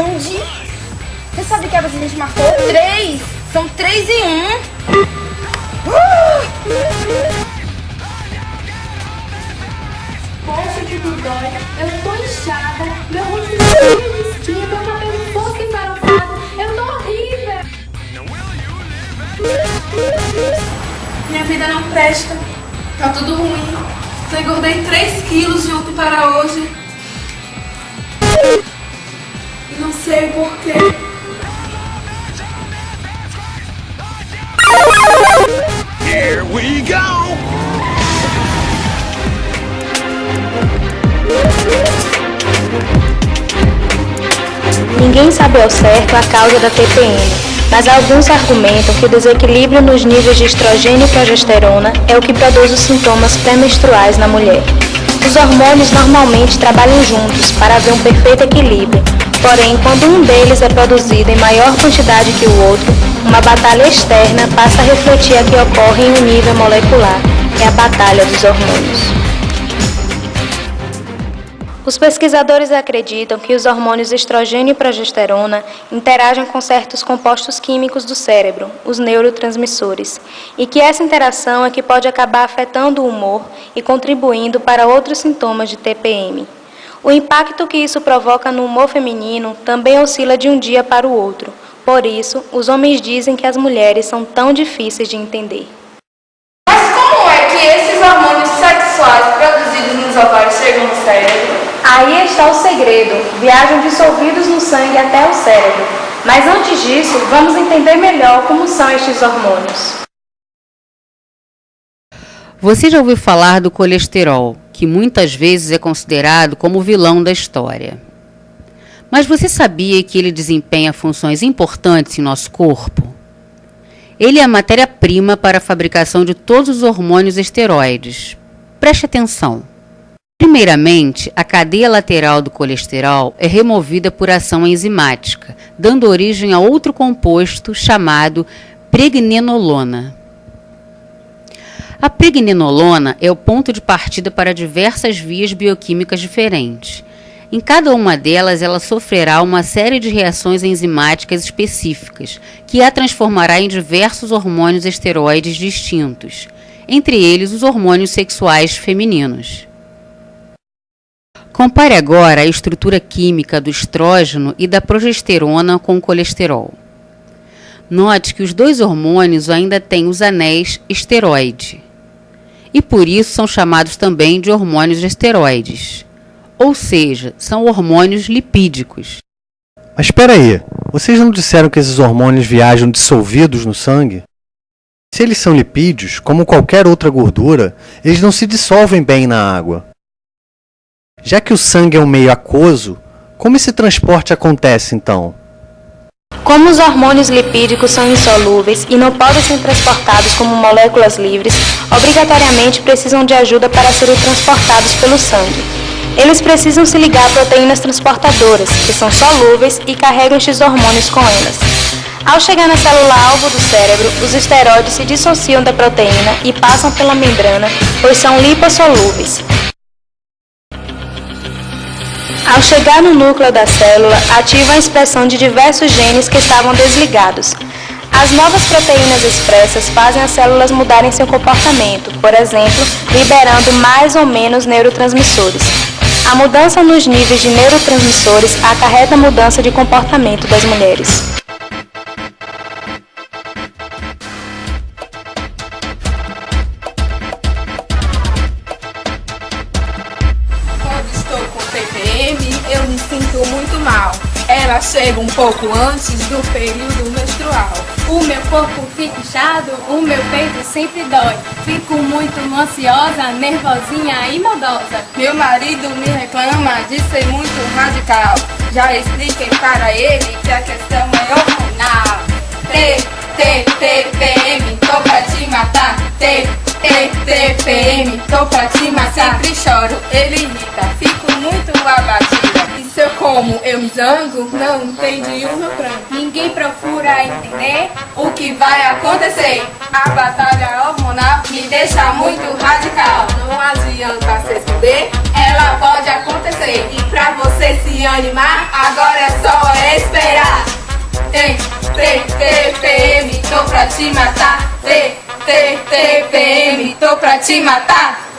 Aonde? Você sabe que a gente marcou? Três! São três e um! Poxa, que dói. Eu tô inchada, meu rosto tá de espinha, meu cabelo fosco e farofado. Eu tô horrível. Minha vida não presta. Tá tudo ruim. Eu engordei 3 quilos de ontem para hoje. Sei porquê. Here we go! Ninguém sabe ao certo a causa da TPM, mas alguns argumentam que o desequilíbrio nos níveis de estrogênio e progesterona é o que produz os sintomas pré-menstruais na mulher. Os hormônios normalmente trabalham juntos para haver um perfeito equilíbrio, porém, quando um deles é produzido em maior quantidade que o outro, uma batalha externa passa a refletir a que ocorre em um nível molecular, é a batalha dos hormônios. Os pesquisadores acreditam que os hormônios estrogênio e progesterona interagem com certos compostos químicos do cérebro, os neurotransmissores, e que essa interação é que pode acabar afetando o humor e contribuindo para outros sintomas de TPM. O impacto que isso provoca no humor feminino também oscila de um dia para o outro. Por isso, os homens dizem que as mulheres são tão difíceis de entender. Mas como é que esses hormônios sexuais produzidos nos ovários chegam no cérebro? Aí está o segredo, viajam dissolvidos no sangue até o cérebro. Mas antes disso, vamos entender melhor como são estes hormônios. Você já ouviu falar do colesterol, que muitas vezes é considerado como o vilão da história. Mas você sabia que ele desempenha funções importantes em nosso corpo? Ele é a matéria-prima para a fabricação de todos os hormônios esteroides. Preste atenção. Primeiramente, a cadeia lateral do colesterol é removida por ação enzimática, dando origem a outro composto chamado pregnenolona. A pregnenolona é o ponto de partida para diversas vias bioquímicas diferentes. Em cada uma delas, ela sofrerá uma série de reações enzimáticas específicas, que a transformará em diversos hormônios esteroides distintos, entre eles os hormônios sexuais femininos. Compare agora a estrutura química do estrógeno e da progesterona com o colesterol. Note que os dois hormônios ainda têm os anéis esteroide e por isso são chamados também de hormônios esteroides, ou seja, são hormônios lipídicos. Mas espera aí, vocês não disseram que esses hormônios viajam dissolvidos no sangue? Se eles são lipídios, como qualquer outra gordura, eles não se dissolvem bem na água. Já que o sangue é um meio aquoso, como esse transporte acontece então? Como os hormônios lipídicos são insolúveis e não podem ser transportados como moléculas livres, obrigatoriamente precisam de ajuda para serem transportados pelo sangue. Eles precisam se ligar a proteínas transportadoras, que são solúveis e carregam estes hormônios com elas. Ao chegar na célula-alvo do cérebro, os esteroides se dissociam da proteína e passam pela membrana, pois são lipossolúveis. Ao chegar no núcleo da célula, ativa a expressão de diversos genes que estavam desligados. As novas proteínas expressas fazem as células mudarem seu comportamento, por exemplo, liberando mais ou menos neurotransmissores. A mudança nos níveis de neurotransmissores acarreta mudança de comportamento das mulheres. Ela chega um pouco antes do período menstrual. O meu corpo fica inchado, o meu peito sempre dói. Fico muito ansiosa, nervosinha e maldosa. Meu marido me reclama de ser muito radical. Já expliquei para ele que a questão é hormonal. T, T, TPM, tô pra te matar. T, T, TPM, tô pra te matar. Sempre choro, ele irrita, como, eu me zango? Não entendi o meu pranto. Ninguém procura entender. O que vai acontecer? A batalha hormonal me deixa muito radical. Não adianta se esconder, ela pode acontecer. E pra você se animar, agora é só esperar. Tem, TPM, tô pra te matar. T, T, TPM, tô pra te matar.